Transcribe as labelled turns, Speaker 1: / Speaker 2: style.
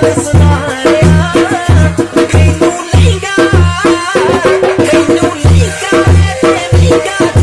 Speaker 1: Hey, no, Lika, hey,